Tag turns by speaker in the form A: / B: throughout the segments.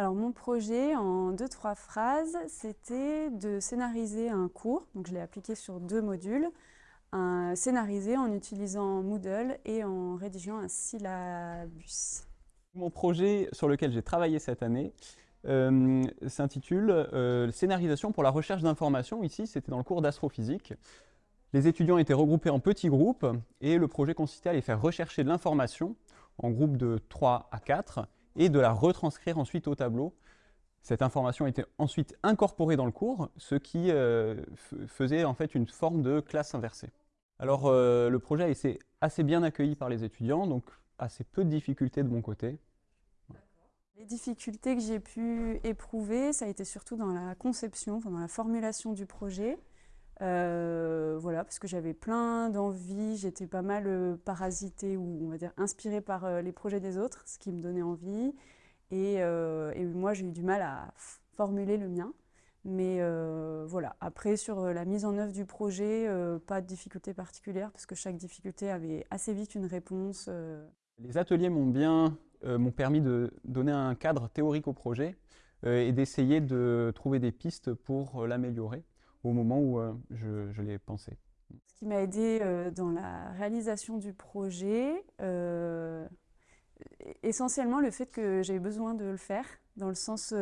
A: Alors mon projet, en deux, trois phrases, c'était de scénariser un cours, je l'ai appliqué sur deux modules, un scénarisé en utilisant Moodle et en rédigeant un syllabus.
B: Mon projet sur lequel j'ai travaillé cette année euh, s'intitule euh, Scénarisation pour la recherche d'informations ». Ici, c'était dans le cours d'astrophysique. Les étudiants étaient regroupés en petits groupes et le projet consistait à les faire rechercher de l'information en groupe de 3 à 4 et de la retranscrire ensuite au tableau. Cette information était ensuite incorporée dans le cours, ce qui euh, faisait en fait une forme de classe inversée. Alors euh, le projet a été assez bien accueilli par les étudiants, donc assez peu de difficultés de mon côté.
A: Les difficultés que j'ai pu éprouver, ça a été surtout dans la conception, dans la formulation du projet. Euh, voilà, parce que j'avais plein d'envies, j'étais pas mal euh, parasitée ou on va dire inspirée par euh, les projets des autres, ce qui me donnait envie. Et, et moi, j'ai eu du mal à formuler le mien. Mais voilà, après sur la mise en œuvre du projet, pas de difficulté particulière parce que chaque difficulté avait assez vite une réponse.
B: Les ateliers m'ont bien m'ont permis de donner un cadre théorique au projet et d'essayer de trouver des pistes pour l'améliorer au moment où euh, je, l'ai pensé.
A: Ce qui m'a aidé euh, dans la réalisation du projet, euh, essentiellement le fait que eu besoin de le faire, dans le sens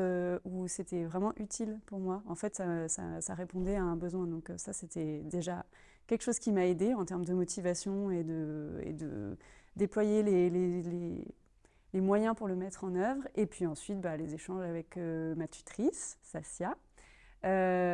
A: où c'était vraiment utile pour moi. En fait, ça, répondait à un besoin. Donc ça, c'était déjà quelque chose qui m'a aidé en termes de motivation et de, déployer les, moyens pour le mettre en œuvre. Et puis ensuite, bah, les échanges avec ma tutrice, Sassia, euh,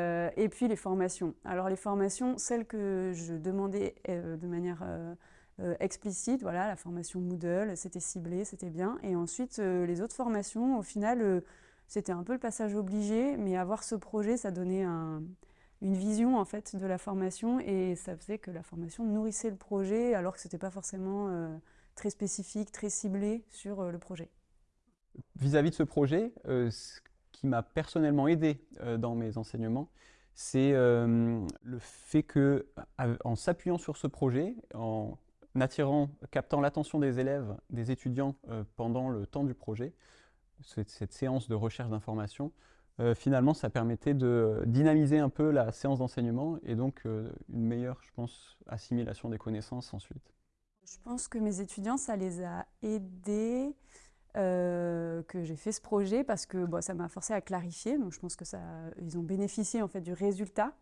A: et puis les formations. Alors les formations, celles que je demandais euh, de manière euh, explicite, voilà, la formation Moodle, c'était ciblé, c'était bien. Et ensuite, les autres formations, au final, c'était un peu le passage obligé, mais avoir ce projet, ça donnait une vision en fait de la formation et ça faisait que la formation nourrissait le projet alors que ce n'était pas forcément très spécifique, très ciblé sur le projet.
B: Vis-à-vis -vis de ce projet, qui m'a personnellement aidé euh, dans mes enseignements, c'est euh, le fait que, en s'appuyant sur ce projet, en attirant, captant l'attention des élèves, des étudiants euh, pendant le temps du projet, cette, séance de recherche d'informations, finalement, ça permettait de dynamiser un peu la séance d'enseignement et donc une meilleure, je pense, assimilation des connaissances ensuite.
A: Je pense que mes étudiants, ça les a aidés euh, que j'ai fait ce projet parce que bon, ça m'a forcé à clarifier. Donc je pense que ça, ils ont bénéficié en fait du résultat.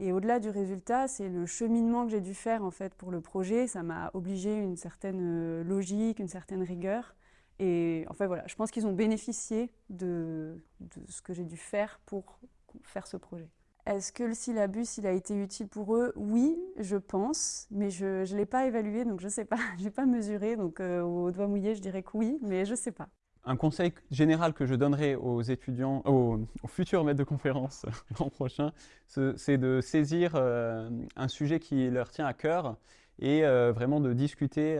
A: Et au-delà du résultat, c'est le cheminement que j'ai dû faire en fait pour le projet. Ça m'a obligé une certaine euh, logique, une certaine rigueur. Et en fait voilà, je pense qu'ils ont bénéficié de, de ce que j'ai dû faire pour faire ce projet. Est-ce que le syllabus il a été utile pour eux? Oui, je pense, mais je ne l'ai pas évalué, donc je ne sais pas, je n'ai pas mesuré, donc euh, au doigt mouillé, je dirais que oui, mais je ne sais pas.
B: Un conseil général que je donnerai aux étudiants, aux, futurs maîtres de conférence l'an prochain, c'est de saisir euh, un sujet qui leur tient à cœur et euh, vraiment de discuter.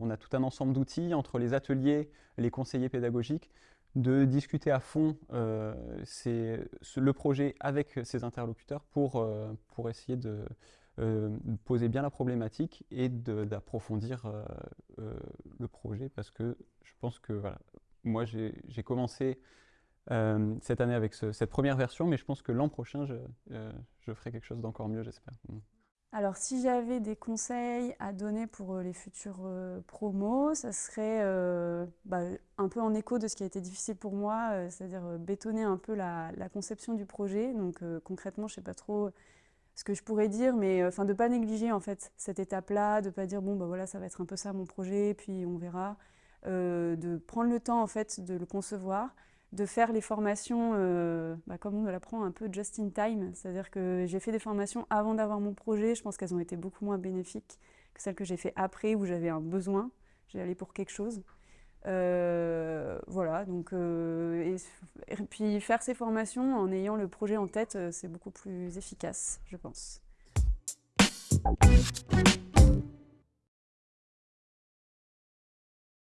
B: on a tout un ensemble d'outils entre les ateliers, les conseillers pédagogiques, de discuter à fond euh, le projet avec ses interlocuteurs pour, euh, pour essayer de euh, poser bien la problématique et d'approfondir le projet parce que je pense que voilà, moi j'ai commencé cette année avec cette première version mais je pense que l'an prochain je, je ferai quelque chose d'encore mieux j'espère. Mm.
A: Alors, si j'avais des conseils à donner pour euh, les futurs euh, promos, ça serait euh, bah, un peu en écho de ce qui a été difficile pour moi, c'est-à-dire bétonner un peu la, conception du projet. Donc, concrètement, je ne sais pas trop ce que je pourrais dire, mais de ne pas négliger en fait cette étape-là, de ne pas dire bon, bah voilà, ça va être un peu ça mon projet, puis on verra. De prendre le temps en fait de le concevoir, de faire les formations, euh, bah, comme on l'apprend, un peu just in time. C'est-à-dire que j'ai fait des formations avant d'avoir mon projet. Je pense qu'elles ont été beaucoup moins bénéfiques que celles que j'ai fait après, où j'avais un besoin. J'ai allé pour quelque chose. Euh, voilà, donc, euh, et, puis faire ces formations en ayant le projet en tête, c'est beaucoup plus efficace, je pense.